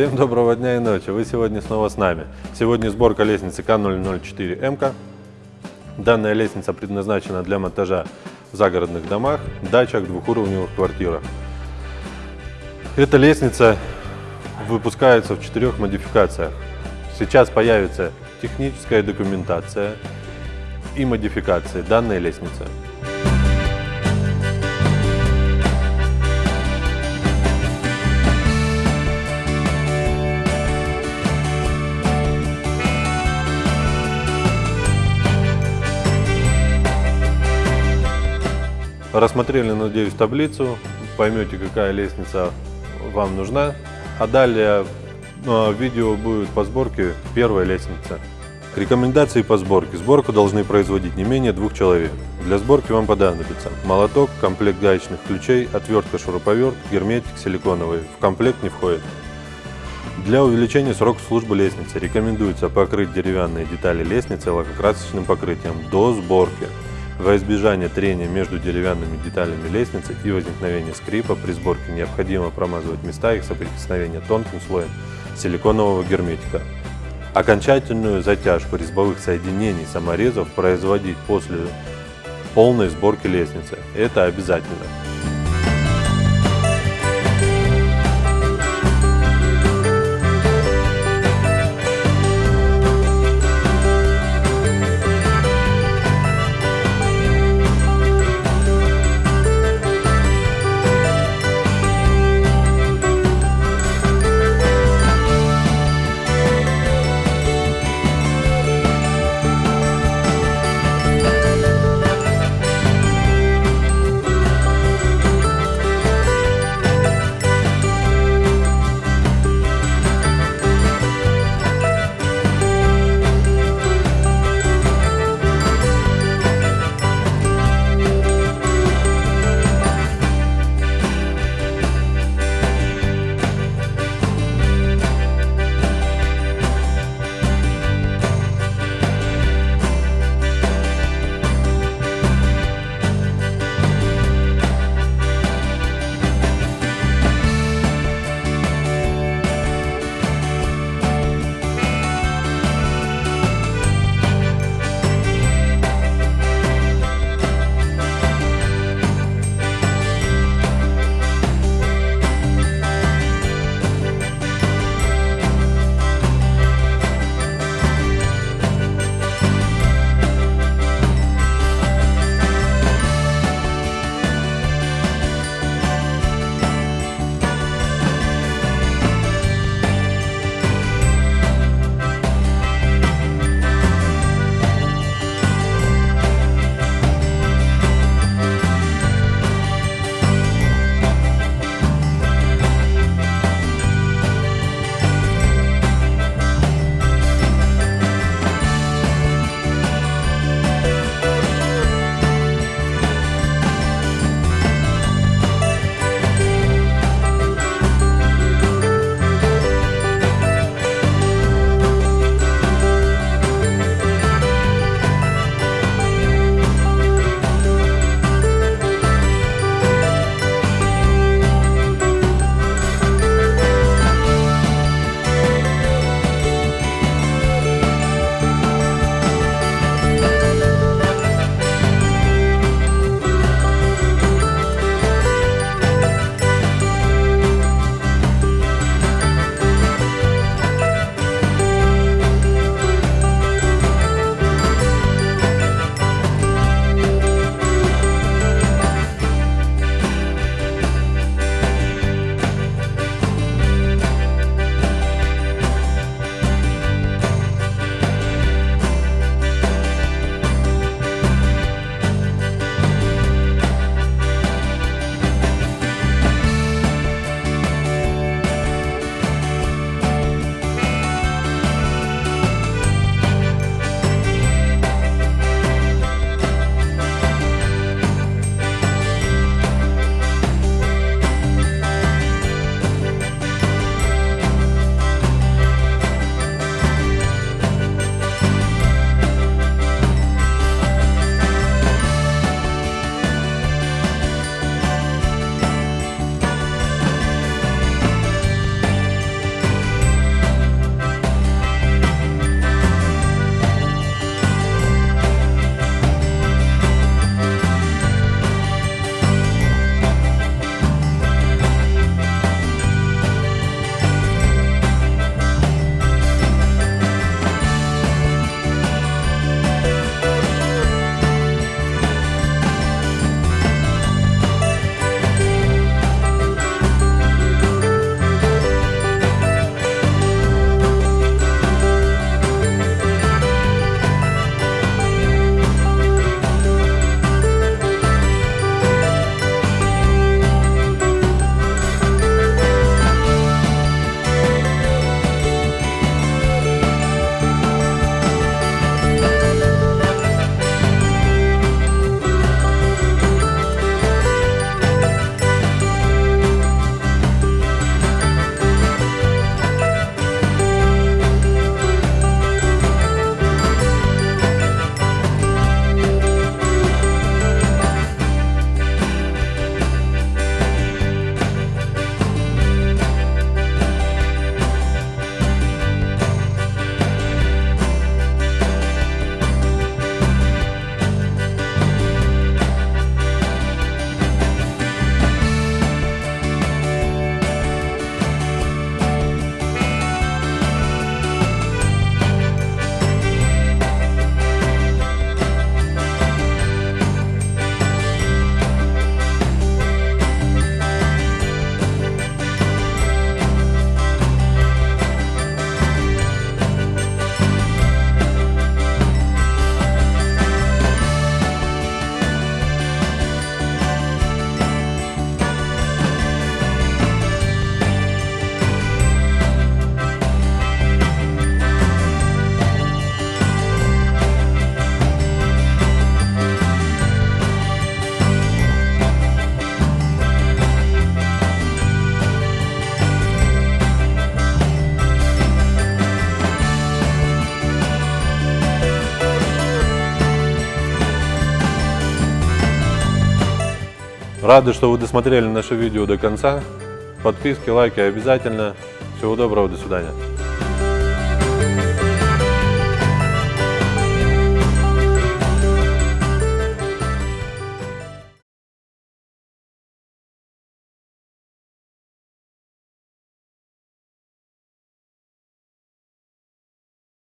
Всем доброго дня и ночи. Вы сегодня снова с нами. Сегодня сборка лестницы К004МК. Данная лестница предназначена для монтажа в загородных домах, дачах, двухуровневых квартирах. Эта лестница выпускается в четырех модификациях. Сейчас появится техническая документация и модификации данной лестницы. Рассмотрели, надеюсь, таблицу, поймете, какая лестница вам нужна. А далее э, видео будет по сборке первой лестницы. Рекомендации по сборке. Сборку должны производить не менее двух человек. Для сборки вам понадобится молоток, комплект гаечных ключей, отвертка, шуруповерт, герметик силиконовый. В комплект не входит. Для увеличения срока службы лестницы рекомендуется покрыть деревянные детали лестницы лакокрасочным покрытием до сборки. Во избежание трения между деревянными деталями лестницы и возникновения скрипа при сборке необходимо промазывать места их соприкосновения тонким слоем силиконового герметика. Окончательную затяжку резьбовых соединений саморезов производить после полной сборки лестницы. Это обязательно. Рады, что вы досмотрели наше видео до конца. Подписки, лайки обязательно. Всего доброго, до свидания.